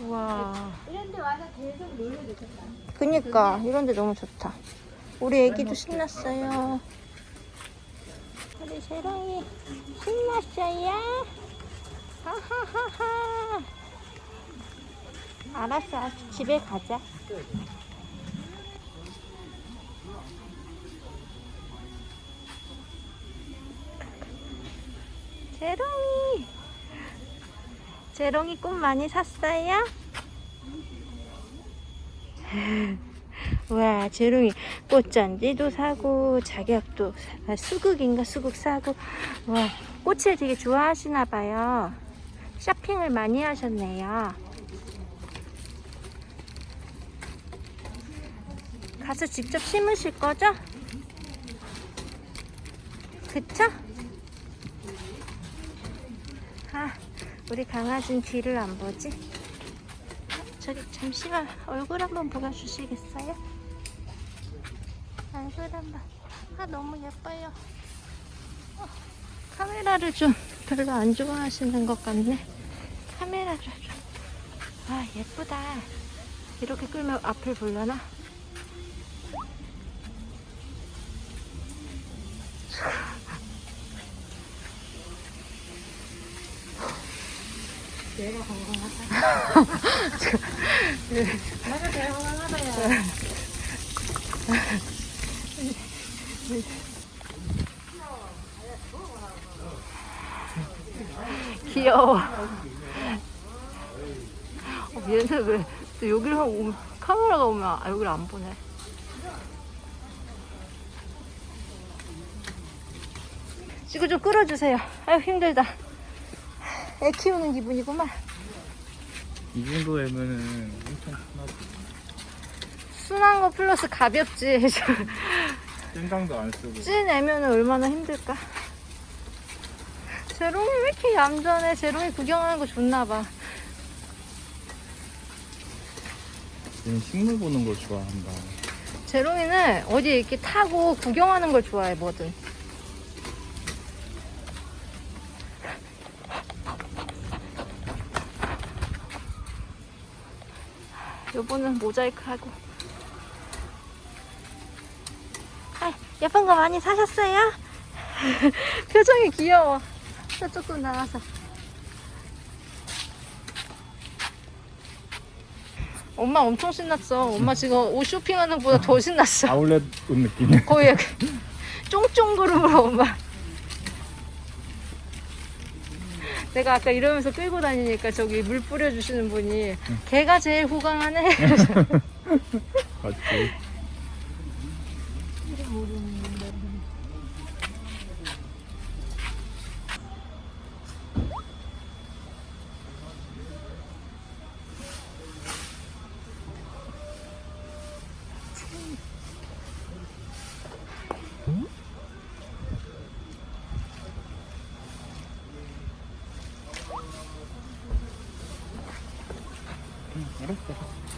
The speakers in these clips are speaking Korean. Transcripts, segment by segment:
우와. 이런 데 와서 계속 놀러도 좋다. 그니까 이런 데 너무 좋다. 우리 애기도 신났어요. 우리 재롱이 신났어요. 하하하하. 알았어, 알았어. 집에 가자. 재롱이. 재롱이 꽃 많이 샀어요? 와 재롱이 꽃잔디도 사고 자격도 사- 아, 수국인가 수국 사고 와 꽃을 되게 좋아하시나 봐요 쇼핑을 많이 하셨네요 가서 직접 심으실 거죠? 그쵸? 아 우리 강아지는 뒤를 안 보지? 저기 잠시만 얼굴 한번 보여주시겠어요? 얼굴 한번 아 너무 예뻐요 어, 카메라를 좀 별로 안 좋아하시는 것 같네 카메라를 좀아 예쁘다 이렇게 끌면 앞을 보려나? 내가 건강하다. 내가 제일 건강하다 야. 귀여워. 어, 얘는 왜또 여기를 오면 카메라가 오면 아, 여기를 안 보네. 이거 좀 끌어주세요. 아유 힘들다. 애 키우는 기분이구만. 이 정도면은 엄청 편하지. 순한 거 플러스 가볍지. 땡강도 안 쓰고. 찐 애면은 얼마나 힘들까. 재롱이 왜 이렇게 얌전해? 재롱이 구경하는 거 좋나 봐. 얘는 식물 보는 걸 좋아한다. 재롱이는 어디 이렇게 타고 구경하는 걸 좋아해, 뭐든. 요거는 모자이크 하고. 아, 예쁜 거 많이 사셨어요? 표정이 귀여워. 저 조금 나와서. 엄마 엄청 신났어. 엄마 지금 옷 쇼핑하는 것보다 더 신났어. 아울렛 옷 느낌. 거의 쫑쫑 걸음으로 엄마. 내가 아까 이러면서 끌고 다니니까 저기 물 뿌려주시는 분이 걔가 제일 호강하네. 맞지. 알았어.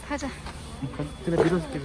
가자. 가- 그래 밀어줄게.